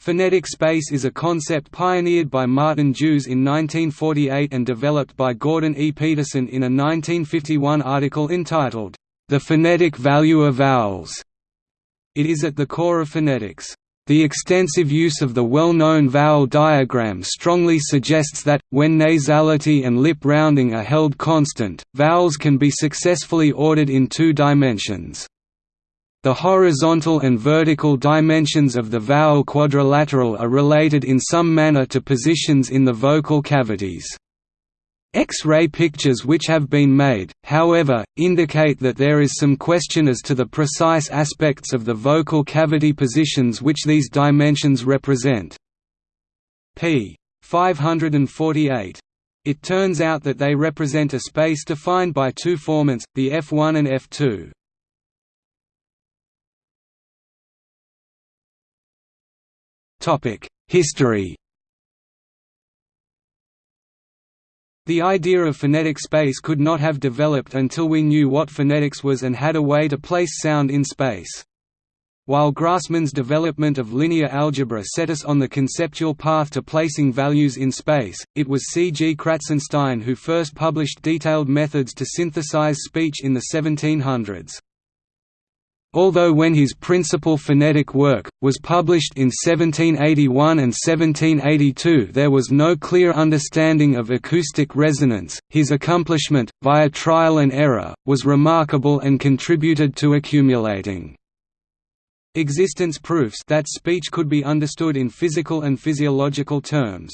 Phonetic space is a concept pioneered by Martin Joos in 1948 and developed by Gordon E. Peterson in a 1951 article entitled, The Phonetic Value of Vowels. It is at the core of phonetics. The extensive use of the well-known vowel diagram strongly suggests that, when nasality and lip rounding are held constant, vowels can be successfully ordered in two dimensions. The horizontal and vertical dimensions of the vowel quadrilateral are related in some manner to positions in the vocal cavities. X-ray pictures which have been made, however, indicate that there is some question as to the precise aspects of the vocal cavity positions which these dimensions represent. p. 548. It turns out that they represent a space defined by two formants, the F1 and F2. History The idea of phonetic space could not have developed until we knew what phonetics was and had a way to place sound in space. While Grassmann's development of linear algebra set us on the conceptual path to placing values in space, it was C. G. Kratzenstein who first published detailed methods to synthesize speech in the 1700s. Although when his principal phonetic work, was published in 1781 and 1782 there was no clear understanding of acoustic resonance, his accomplishment, via trial and error, was remarkable and contributed to accumulating existence proofs that speech could be understood in physical and physiological terms.